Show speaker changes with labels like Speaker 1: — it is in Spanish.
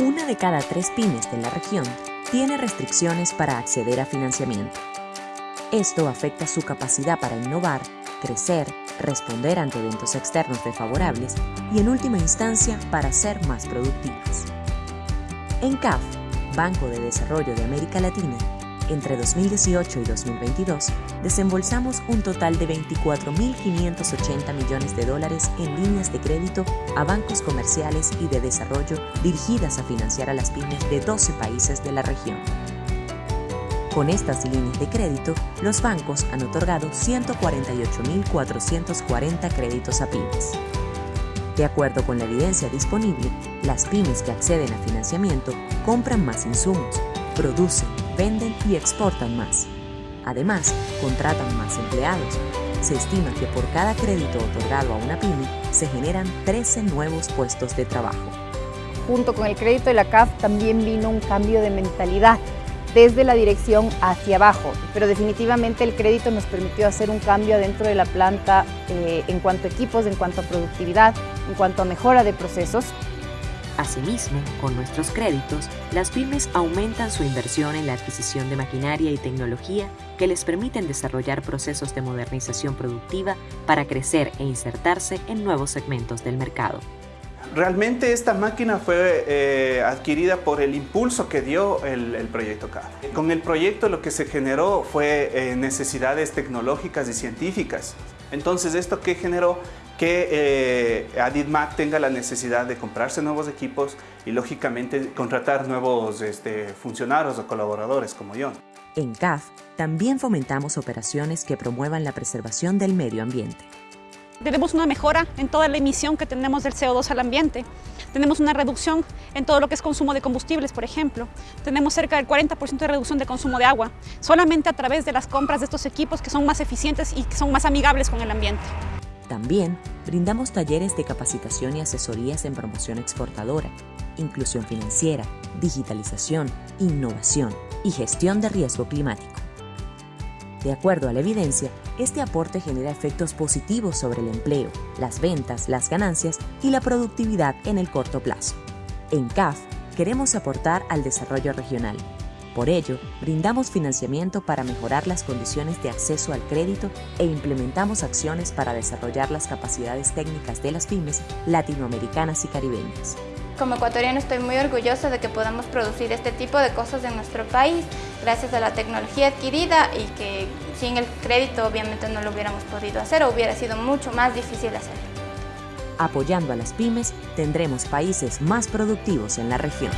Speaker 1: Una de cada tres pymes de la región tiene restricciones para acceder a financiamiento. Esto afecta su capacidad para innovar, crecer, responder ante eventos externos desfavorables y en última instancia para ser más productivas. En CAF, Banco de Desarrollo de América Latina, entre 2018 y 2022, desembolsamos un total de 24.580 millones de dólares en líneas de crédito a bancos comerciales y de desarrollo dirigidas a financiar a las pymes de 12 países de la región. Con estas líneas de crédito, los bancos han otorgado 148.440 créditos a pymes. De acuerdo con la evidencia disponible, las pymes que acceden a financiamiento compran más insumos, producen, venden y exportan más. Además, contratan más empleados. Se estima que por cada crédito otorgado a una pyme se generan 13 nuevos puestos de trabajo.
Speaker 2: Junto con el crédito de la CAF también vino un cambio de mentalidad desde la dirección hacia abajo, pero definitivamente el crédito nos permitió hacer un cambio dentro de la planta eh, en cuanto a equipos, en cuanto a productividad, en cuanto a mejora de procesos.
Speaker 1: Asimismo, con nuestros créditos, las pymes aumentan su inversión en la adquisición de maquinaria y tecnología que les permiten desarrollar procesos de modernización productiva para crecer e insertarse en nuevos segmentos del mercado.
Speaker 3: Realmente esta máquina fue eh, adquirida por el impulso que dio el, proyecto CAF. Con el proyecto lo que se generó fue eh, necesidades tecnológicas y científicas. Entonces, ¿esto qué generó? Que eh, Aditmac tenga la necesidad de comprarse nuevos equipos y, lógicamente, contratar nuevos este, funcionarios o colaboradores como yo.
Speaker 1: En CAF también fomentamos operaciones que promuevan la preservación del medio ambiente.
Speaker 4: Tenemos una mejora en toda la emisión que tenemos del CO2 al ambiente. Tenemos una reducción en todo lo que es consumo de combustibles, por ejemplo. Tenemos cerca del 40% de reducción de consumo de agua, solamente a través de las compras de estos equipos que son más eficientes y que son más amigables con el ambiente.
Speaker 1: También brindamos talleres de capacitación y asesorías en promoción exportadora, inclusión financiera, digitalización, innovación y gestión de riesgo climático. De acuerdo a la evidencia, este aporte genera efectos positivos sobre el empleo, las ventas, las ganancias y la productividad en el corto plazo. En CAF, queremos aportar al desarrollo regional. Por ello, brindamos financiamiento para mejorar las condiciones de acceso al crédito e implementamos acciones para desarrollar las capacidades técnicas de las pymes latinoamericanas y caribeñas.
Speaker 5: Como ecuatoriano estoy muy orgullosa de que podamos producir este tipo de cosas en nuestro país gracias a la tecnología adquirida y que sin el crédito obviamente no lo hubiéramos podido hacer o hubiera sido mucho más difícil hacerlo.
Speaker 1: Apoyando a las pymes, tendremos países más productivos en la región.